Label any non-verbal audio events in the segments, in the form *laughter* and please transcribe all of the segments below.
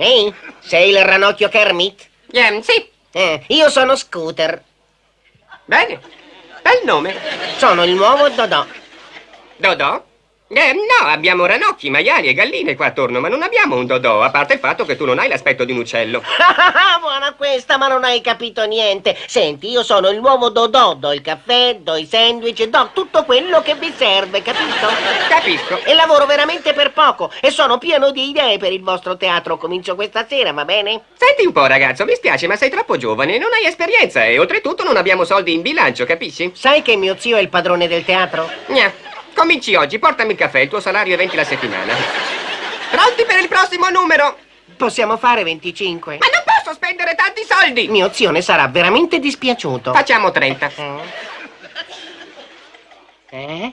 Ehi, sei il ranocchio Kermit? Ehm, sì, Eh, io sono Scooter. bene. Bel nome. Sono il nuovo Dodò. Dodò? Eh, no, abbiamo ranocchi, maiali e galline qua attorno, ma non abbiamo un Dodò, a parte il fatto che tu non hai l'aspetto di un uccello. *laughs* Buona questa, ma non hai capito niente. Senti, io sono il nuovo Dodò. Do il caffè, do i sandwich, do tutto quello che vi serve, capito? Capisco. E lavoro veramente per poco e sono pieno di idee per il vostro teatro. Comincio questa sera, va bene? Senti un po', ragazzo, mi spiace, ma sei troppo giovane, non hai esperienza e oltretutto non abbiamo soldi in bilancio, capisci? Sai che mio zio è il padrone del teatro? Gna. Cominci oggi, portami il caffè, il tuo salario è 20 la settimana. Pronti per il prossimo numero? Possiamo fare 25? Ma non posso spendere tanti soldi! Mio zio ne sarà veramente dispiaciuto. Facciamo 30. Eh?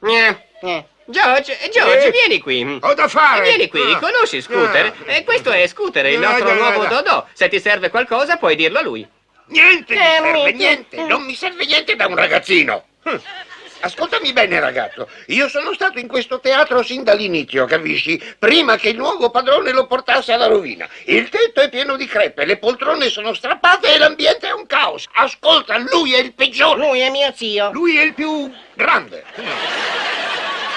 Gna. Eh. George, George, Eh, vieni qui. Ho da fare. Vieni qui, Ah. conosci Scooter? Ah. E questo è Scooter, il No, nostro no, nuovo no. Dodò. Se ti serve qualcosa puoi dirlo a lui. Niente mi Eh, serve, mi- niente. Non mi serve niente da un ragazzino. Hm. Ascoltami bene, ragazzo. Io sono stato in questo teatro sin dall'inizio, capisci? Prima che il nuovo padrone lo portasse alla rovina. Il tetto è pieno di crepe, le poltrone sono strappate e l'ambiente è un caos. Ascolta, lui è il peggiore. Lui è mio zio. Lui è il più grande.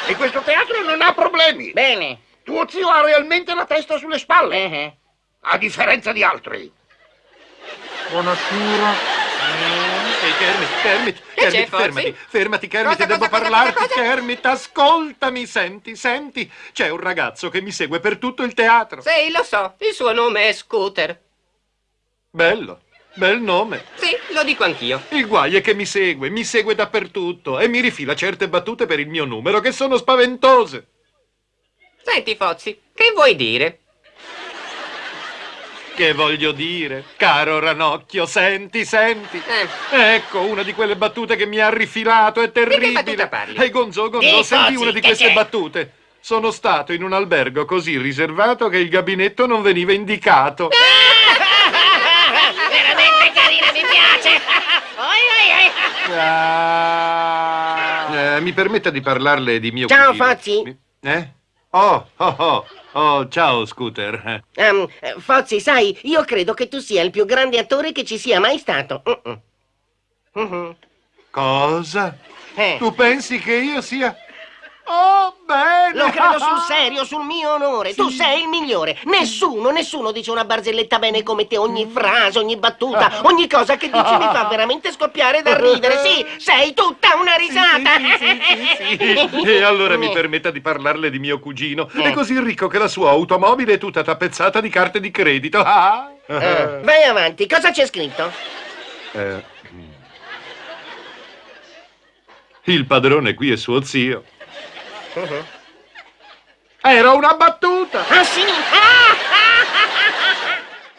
E questo teatro non ha problemi. Bene. Tuo zio ha realmente la testa sulle spalle, Eh, a differenza di altri. Buonasera. Kermit, Kermit, Che Kermit, fermati, fermati, Kermit, Cosa, devo cosa, parlarti, cosa? Kermit, ascoltami, senti, senti. C'è un ragazzo che mi segue per tutto il teatro. Sì, lo so, il suo nome è Scooter. Bello, bel nome. Sì, lo dico anch'io. Il guai è che mi segue, mi segue dappertutto e mi rifila certe battute per il mio numero che sono spaventose. Senti, Fozzi, che vuoi dire? Che voglio dire, caro Ranocchio, senti, senti. Eh. Ecco, una di quelle battute che mi ha rifilato, è terribile. battuta parli? Ehi, Gonzo, Gonzo, Di senti una di che queste c'è? battute. Sono stato in un albergo così riservato che il gabinetto non veniva indicato. *laughs* Veramente carina, mi piace. Oi, oi, oi. Ah. Eh, mi permetta di parlarle di mio Ciao, cugino. Fozzi. Eh? Oh, oh, oh, oh, ciao, Scooter. Eh, Fozzi, sai, io credo che tu sia il più grande attore che ci sia mai stato. Mm-mm. Mhm. Cosa? Eh. Tu pensi che io sia... Oh, bene! Lo credo sul *laughs* serio, sul mio onore. Tu sei il migliore. Nessuno, nessuno dice una barzelletta bene come te. Ogni frase, ogni battuta, *laughs* ogni cosa che dici mi fa veramente scoppiare da ridere. Sì, sei tutta una risata. Sì, E allora mi *laughs* permetta di parlarle di mio cugino. Eh. È così ricco che la sua automobile è tutta tappezzata di carte di credito. Ah. Eh, vai avanti, cosa c'è scritto? Eh. Il padrone qui è suo zio. Era una battuta! Ah sì? Ah, ah, ah,